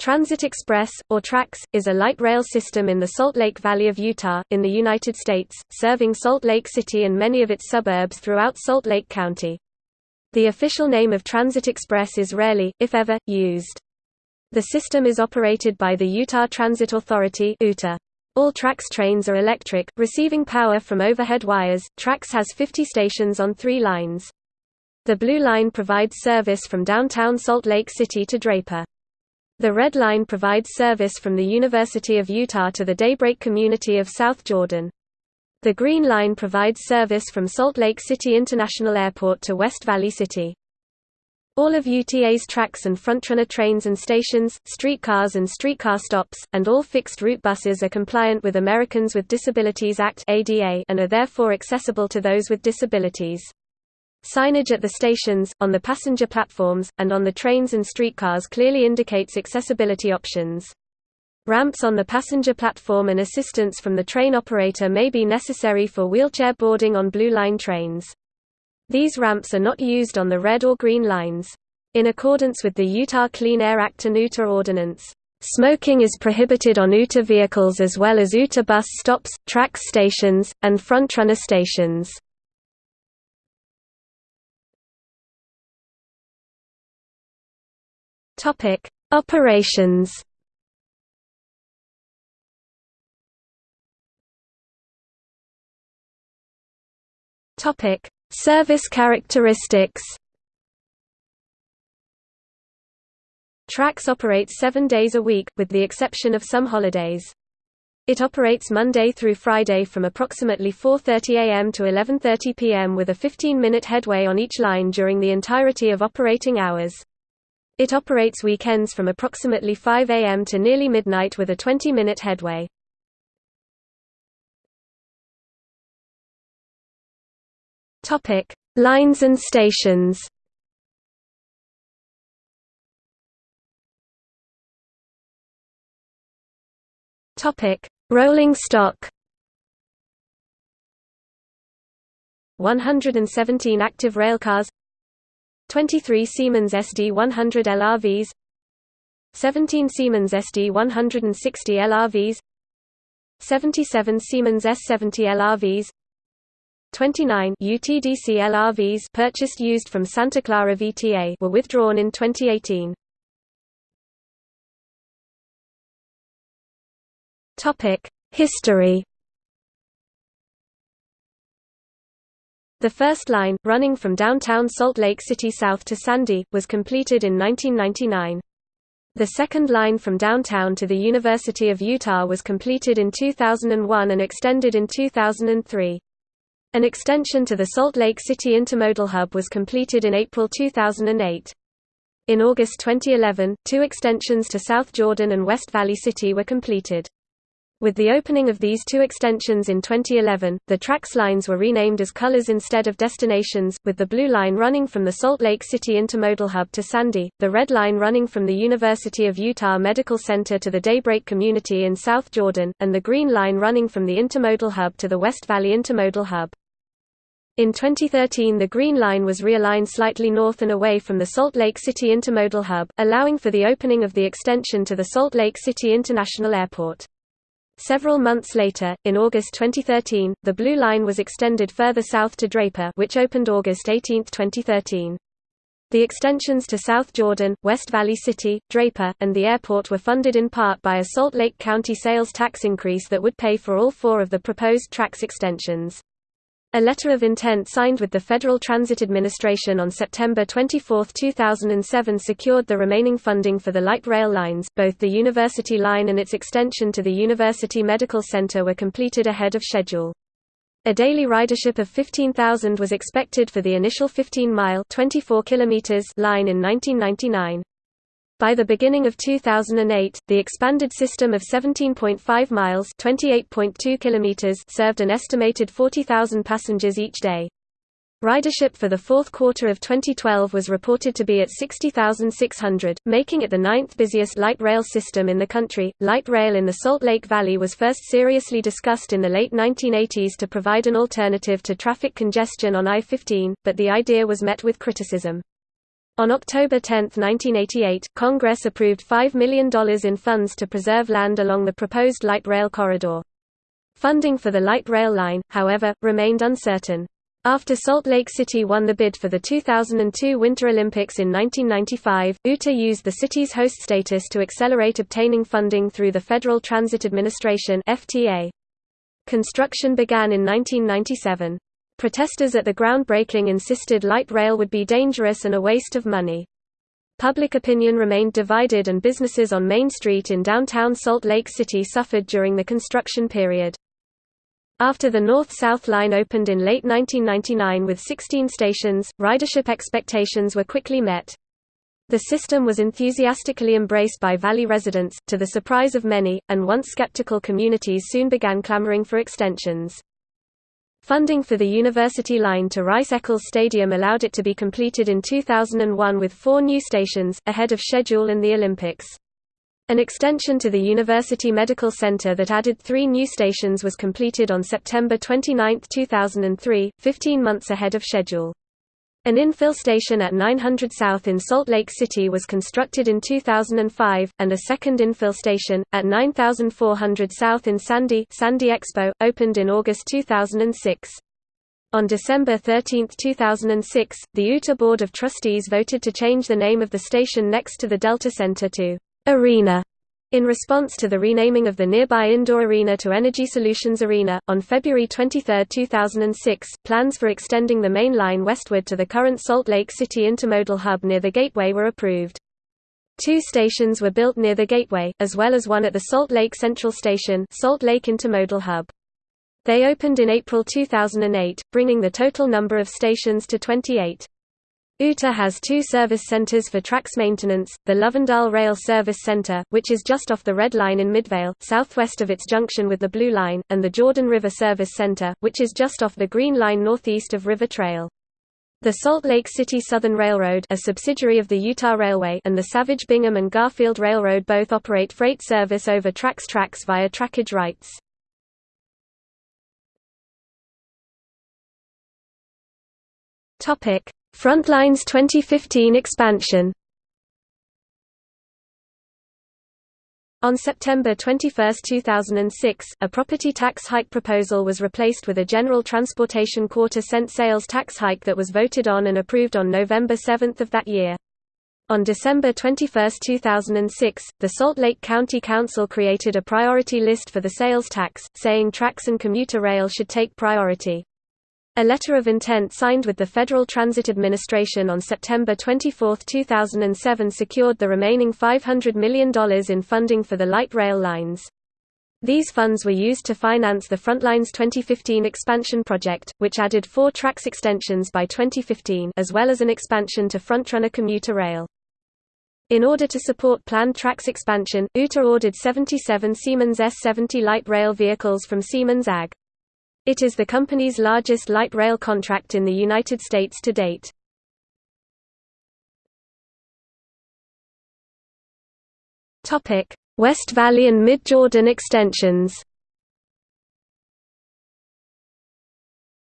Transit Express, or TRAX, is a light rail system in the Salt Lake Valley of Utah, in the United States, serving Salt Lake City and many of its suburbs throughout Salt Lake County. The official name of Transit Express is rarely, if ever, used. The system is operated by the Utah Transit Authority UTA. All TRAX trains are electric, receiving power from overhead wires. TRAX has 50 stations on three lines. The Blue Line provides service from downtown Salt Lake City to Draper. The Red Line provides service from the University of Utah to the Daybreak community of South Jordan. The Green Line provides service from Salt Lake City International Airport to West Valley City. All of UTA's tracks and frontrunner trains and stations, streetcars and streetcar stops, and all fixed-route buses are compliant with Americans with Disabilities Act and are therefore accessible to those with disabilities. Signage at the stations, on the passenger platforms, and on the trains and streetcars clearly indicates accessibility options. Ramps on the passenger platform and assistance from the train operator may be necessary for wheelchair boarding on Blue Line trains. These ramps are not used on the red or green lines. In accordance with the Utah Clean Air Act and UTA ordinance, smoking is prohibited on UTA vehicles as well as UTA bus stops, TRAX stations, and frontrunner stations. Topic: Operations. Topic: Service characteristics. TRAX operates seven days a week, with the exception of some holidays. It operates Monday through Friday from approximately 4.30 am to 11.30 pm with a 15-minute headway on each line during the entirety of operating hours. It operates weekends from approximately 5 am to nearly midnight with a 20-minute headway. Topic: Lines and stations. Topic: Rolling stock. 117 active railcars 23 Siemens SD100 LRVs 17 Siemens SD160 LRVs 77 Siemens S70 LRVs 29 UTDC LRVs purchased used from Santa Clara VTA were withdrawn in 2018. Topic: History The first line, running from downtown Salt Lake City south to Sandy, was completed in 1999. The second line from downtown to the University of Utah was completed in 2001 and extended in 2003. An extension to the Salt Lake City Intermodal Hub was completed in April 2008. In August 2011, two extensions to South Jordan and West Valley City were completed. With the opening of these two extensions in 2011, the TRAX lines were renamed as colors instead of destinations, with the blue line running from the Salt Lake City Intermodal Hub to Sandy, the red line running from the University of Utah Medical Center to the Daybreak community in South Jordan, and the green line running from the Intermodal Hub to the West Valley Intermodal Hub. In 2013 the Green Line was realigned slightly north and away from the Salt Lake City Intermodal Hub, allowing for the opening of the extension to the Salt Lake City International Airport. Several months later, in August 2013, the Blue Line was extended further south to Draper which opened August 18, 2013. The extensions to South Jordan, West Valley City, Draper, and the airport were funded in part by a Salt Lake County sales tax increase that would pay for all four of the proposed TRAX extensions. A letter of intent signed with the Federal Transit Administration on September 24, 2007 secured the remaining funding for the light rail lines both the University Line and its extension to the University Medical Center were completed ahead of schedule. A daily ridership of 15,000 was expected for the initial 15-mile line in 1999. By the beginning of 2008, the expanded system of 17.5 miles (28.2 kilometers) served an estimated 40,000 passengers each day. Ridership for the fourth quarter of 2012 was reported to be at 60,600, making it the ninth busiest light rail system in the country. Light rail in the Salt Lake Valley was first seriously discussed in the late 1980s to provide an alternative to traffic congestion on I 15, but the idea was met with criticism. On October 10, 1988, Congress approved $5 million in funds to preserve land along the proposed light rail corridor. Funding for the light rail line, however, remained uncertain. After Salt Lake City won the bid for the 2002 Winter Olympics in 1995, UTA used the city's host status to accelerate obtaining funding through the Federal Transit Administration. Construction began in 1997. Protesters at the groundbreaking insisted light rail would be dangerous and a waste of money. Public opinion remained divided and businesses on Main Street in downtown Salt Lake City suffered during the construction period. After the North-South line opened in late 1999 with 16 stations, ridership expectations were quickly met. The system was enthusiastically embraced by Valley residents, to the surprise of many, and once skeptical communities soon began clamoring for extensions. Funding for the university line to Rice-Eccles Stadium allowed it to be completed in 2001 with four new stations, ahead of schedule in the Olympics. An extension to the University Medical Center that added three new stations was completed on September 29, 2003, 15 months ahead of schedule. An infill station at 900 South in Salt Lake City was constructed in 2005, and a second infill station, at 9400 South in Sandy, Sandy Expo, opened in August 2006. On December 13, 2006, the UTA Board of Trustees voted to change the name of the station next to the Delta Center to Arena. In response to the renaming of the nearby indoor arena to Energy Solutions Arena, on February 23, 2006, plans for extending the main line westward to the current Salt Lake City intermodal hub near the Gateway were approved. Two stations were built near the Gateway, as well as one at the Salt Lake Central Station Salt Lake Intermodal Hub. They opened in April 2008, bringing the total number of stations to 28. UTA has two service centers for TRAX maintenance, the Lovendale Rail Service Center, which is just off the Red Line in Midvale, southwest of its junction with the Blue Line, and the Jordan River Service Center, which is just off the Green Line northeast of River Trail. The Salt Lake City Southern Railroad a subsidiary of the Utah Railway and the Savage Bingham and Garfield Railroad both operate freight service over TRAX tracks via trackage rights. Topic Frontlines 2015 expansion On September 21, 2006, a property tax hike proposal was replaced with a general transportation quarter cent sales tax hike that was voted on and approved on November 7 of that year. On December 21, 2006, the Salt Lake County Council created a priority list for the sales tax, saying TRAX and commuter rail should take priority. A letter of intent signed with the Federal Transit Administration on September 24, 2007 secured the remaining $500 million in funding for the light rail lines. These funds were used to finance the Frontlines 2015 expansion project, which added four TRAX extensions by 2015 as well as an expansion to Frontrunner commuter rail. In order to support planned TRAX expansion, UTA ordered 77 Siemens S-70 light rail vehicles from Siemens AG. It is the company's largest light rail contract in the United States to date. West Valley and Mid-Jordan extensions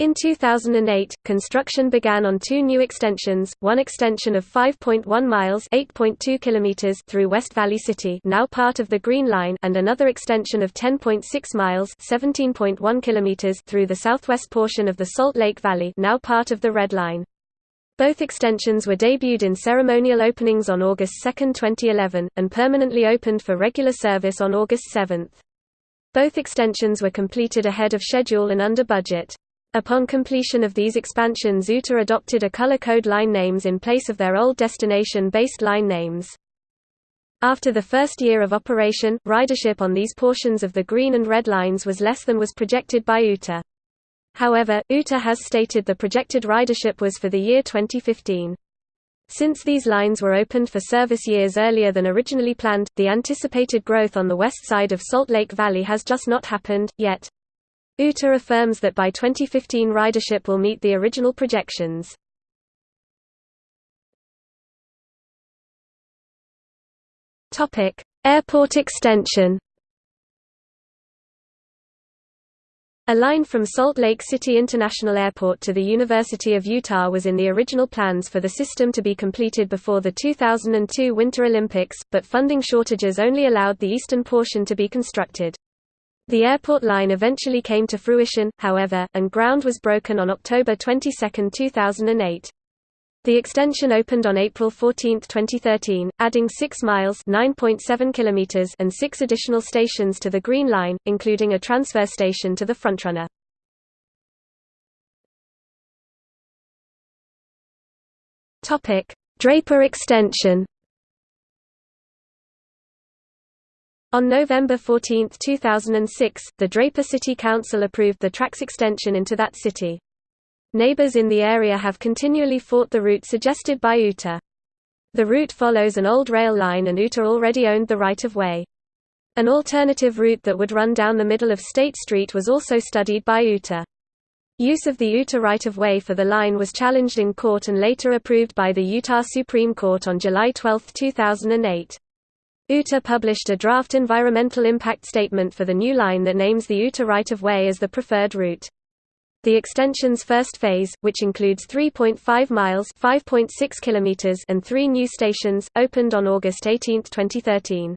In 2008, construction began on two new extensions, one extension of 5.1 miles (8.2 kilometers) through West Valley City, now part of the Green Line, and another extension of 10.6 miles (17.1 kilometers) through the southwest portion of the Salt Lake Valley, now part of the Red Line. Both extensions were debuted in ceremonial openings on August 2, 2011, and permanently opened for regular service on August 7. Both extensions were completed ahead of schedule and under budget. Upon completion of these expansions UTA adopted a color code line names in place of their old destination-based line names. After the first year of operation, ridership on these portions of the green and red lines was less than was projected by UTA. However, UTA has stated the projected ridership was for the year 2015. Since these lines were opened for service years earlier than originally planned, the anticipated growth on the west side of Salt Lake Valley has just not happened, yet. UTA affirms that by 2015 ridership will meet the original projections. Airport extension A line from Salt Lake City International Airport to the University of Utah was in the original plans for the system to be completed before the 2002 Winter Olympics, but funding shortages only allowed the eastern portion to be constructed. The airport line eventually came to fruition, however, and ground was broken on October 22, 2008. The extension opened on April 14, 2013, adding 6 miles (9.7 kilometers) and 6 additional stations to the Green Line, including a transfer station to the frontrunner. Draper extension. On November 14, 2006, the Draper City Council approved the TRAX extension into that city. Neighbors in the area have continually fought the route suggested by UTA. The route follows an old rail line and UTA already owned the right-of-way. An alternative route that would run down the middle of State Street was also studied by UTA. Use of the UTA right-of-way for the line was challenged in court and later approved by the Utah Supreme Court on July 12, 2008. UTA published a draft environmental impact statement for the new line that names the UTA right-of-way as the preferred route. The extension's first phase, which includes 3.5 miles (5.6 kilometers) and 3 new stations, opened on August 18, 2013.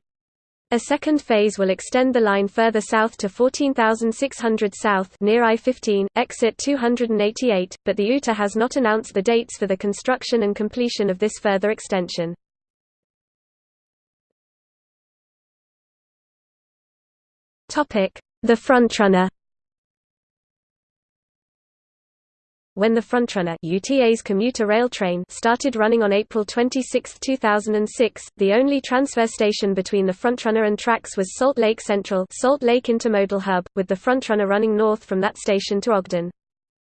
A second phase will extend the line further south to 14,600 south near I-15, exit 288, but the UTA has not announced the dates for the construction and completion of this further extension. The frontrunner When the Frontrunner UTA's commuter rail train started running on April 26, 2006, the only transfer station between the Frontrunner and TRAX was Salt Lake Central Salt Lake Intermodal Hub, with the Frontrunner running north from that station to Ogden.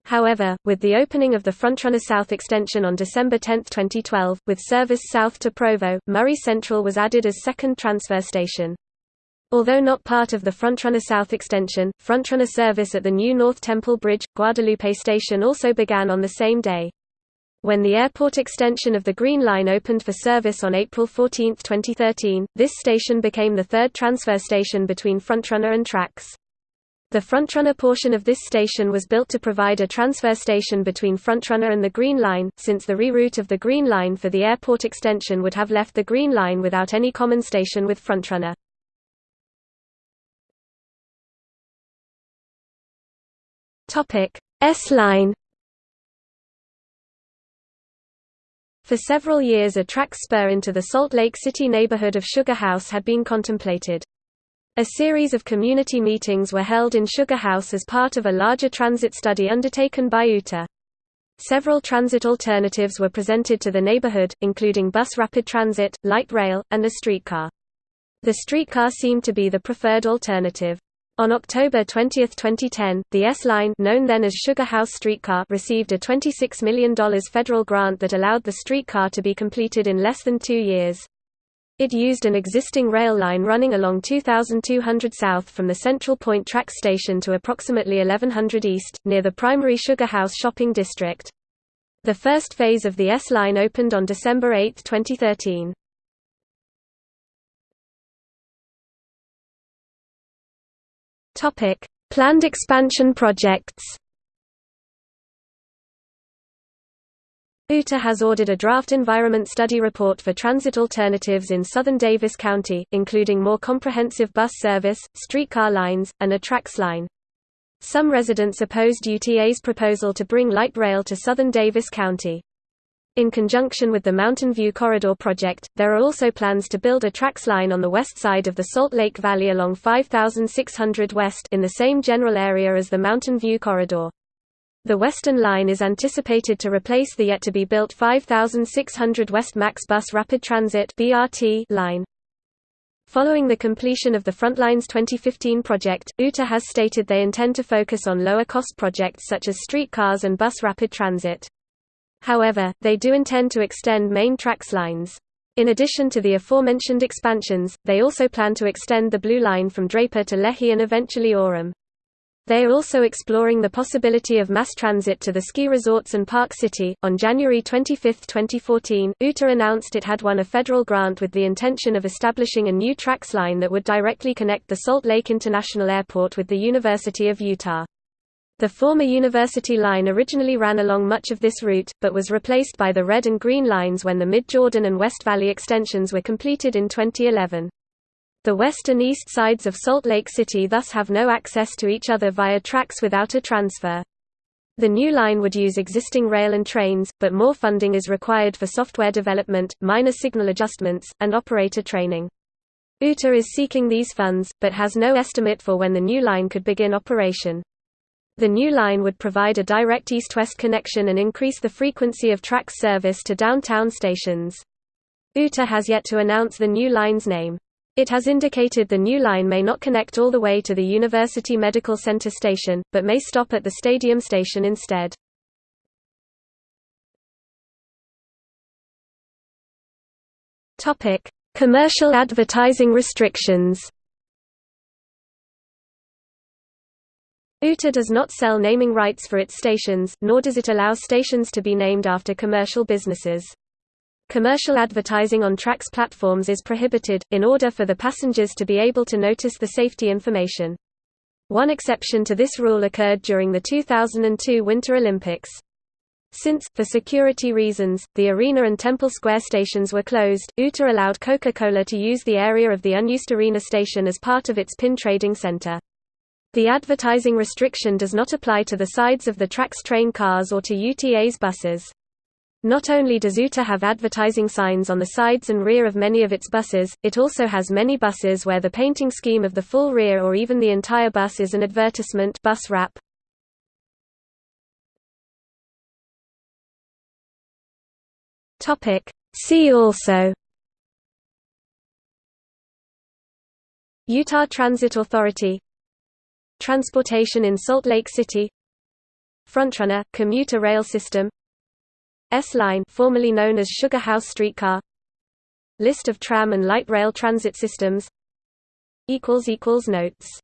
However, with the opening of the Frontrunner South extension on December 10, 2012, with service south to Provo, Murray Central was added as second transfer station. Although not part of the Frontrunner South extension, Frontrunner service at the new North Temple Bridge, Guadalupe Station also began on the same day. When the airport extension of the Green Line opened for service on April 14, 2013, this station became the third transfer station between Frontrunner and TRAX. The Frontrunner portion of this station was built to provide a transfer station between Frontrunner and the Green Line, since the reroute of the Green Line for the airport extension would have left the Green Line without any common station with Frontrunner. Topic: S-Line For several years a track spur into the Salt Lake City neighborhood of Sugar House had been contemplated. A series of community meetings were held in Sugar House as part of a larger transit study undertaken by UTA. Several transit alternatives were presented to the neighborhood, including bus rapid transit, light rail, and a streetcar. The streetcar seemed to be the preferred alternative. On October 20, 2010, the S-Line known then as Sugar House Streetcar received a $26 million federal grant that allowed the streetcar to be completed in less than two years. It used an existing rail line running along 2200 south from the Central Pointe track station to approximately 1100 east, near the primary Sugar House shopping district. The first phase of the S-Line opened on December 8, 2013. Topic: Planned expansion projects. UTA has ordered a draft environment study report for transit alternatives in southern Davis County, including more comprehensive bus service, streetcar lines, and a TRAX line. Some residents opposed UTA's proposal to bring light rail to southern Davis County. In conjunction with the Mountain View Corridor project, there are also plans to build a TRAX line on the west side of the Salt Lake Valley along 5600 West in the same general area as the Mountain View Corridor. The Western Line is anticipated to replace the yet-to-be-built 5600 West Max Bus Rapid Transit line. Following the completion of the Frontlines 2015 project, UTA has stated they intend to focus on lower-cost projects such as streetcars and bus rapid transit. However, they do intend to extend main TRAX lines. In addition to the aforementioned expansions, they also plan to extend the Blue Line from Draper to Lehi and eventually Orem. They are also exploring the possibility of mass transit to the ski resorts and Park City. On January 25, 2014, UTA announced it had won a federal grant with the intention of establishing a new TRAX line that would directly connect the Salt Lake International Airport with the University of Utah. The former University Line originally ran along much of this route, but was replaced by the Red and Green Lines when the Mid-Jordan and West Valley extensions were completed in 2011. The west and east sides of Salt Lake City thus have no access to each other via TRAX without a transfer. The new line would use existing rail and trains, but more funding is required for software development, minor signal adjustments, and operator training. UTA is seeking these funds, but has no estimate for when the new line could begin operation. The new line would provide a direct east-west connection and increase the frequency of TRAX service to downtown stations. UTA has yet to announce the new line's name. It has indicated the new line may not connect all the way to the University Medical Center station, but may stop at the stadium station instead. Commercial advertising restrictions UTA does not sell naming rights for its stations, nor does it allow stations to be named after commercial businesses. Commercial advertising on TRAX platforms is prohibited, in order for the passengers to be able to notice the safety information. One exception to this rule occurred during the 2002 Winter Olympics. Since, for security reasons, the Arena and Temple Square stations were closed, UTA allowed Coca-Cola to use the area of the unused Arena station as part of its pin trading center. The advertising restriction does not apply to the sides of the TRAX train cars or to UTA's buses. Not only does UTA have advertising signs on the sides and rear of many of its buses, it also has many buses where the painting scheme of the full rear or even the entire bus is an advertisement bus wrap. See also Utah Transit Authority Transportation in Salt Lake City. Frontrunner – commuter rail system. S-Line formerly known as Sugar House Streetcar. List of tram and light rail transit systems. Notes